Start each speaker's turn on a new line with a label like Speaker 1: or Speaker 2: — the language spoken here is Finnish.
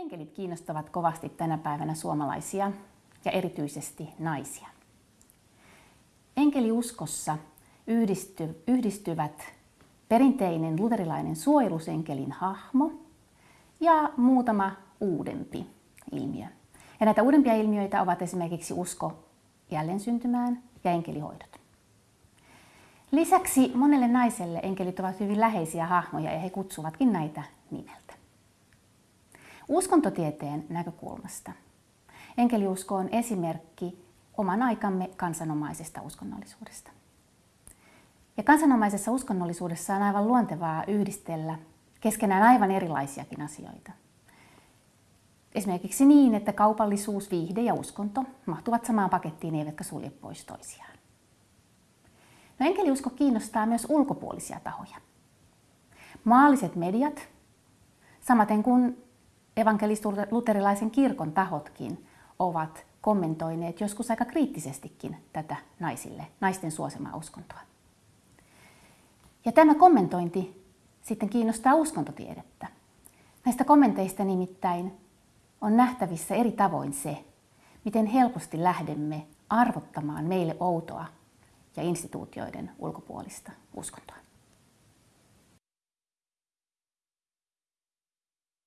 Speaker 1: Enkelit kiinnostavat kovasti tänä päivänä suomalaisia ja erityisesti naisia. Enkeliuskossa yhdisty, yhdistyvät perinteinen luterilainen suojelusenkelin hahmo ja muutama uudempi ilmiö. Ja näitä uudempia ilmiöitä ovat esimerkiksi usko jälleen syntymään ja enkelihoidot. Lisäksi monelle naiselle enkelit ovat hyvin läheisiä hahmoja ja he kutsuvatkin näitä nimeltä. Uskontotieteen näkökulmasta enkeliusko on esimerkki oman aikamme kansanomaisesta uskonnollisuudesta. Ja kansanomaisessa uskonnollisuudessa on aivan luontevaa yhdistellä keskenään aivan erilaisiakin asioita. Esimerkiksi niin, että kaupallisuus, viihde ja uskonto mahtuvat samaan pakettiin eivätkä sulje pois toisiaan. No enkeliusko kiinnostaa myös ulkopuolisia tahoja. Maalliset mediat, samaten kuin evankelis-luterilaisen kirkon tahotkin, ovat kommentoineet joskus aika kriittisestikin tätä naisille, naisten suosimaa uskontoa. Ja tämä kommentointi sitten kiinnostaa uskontotiedettä. Näistä kommenteista nimittäin on nähtävissä eri tavoin se, miten helposti lähdemme arvottamaan meille outoa ja instituutioiden ulkopuolista uskontoa.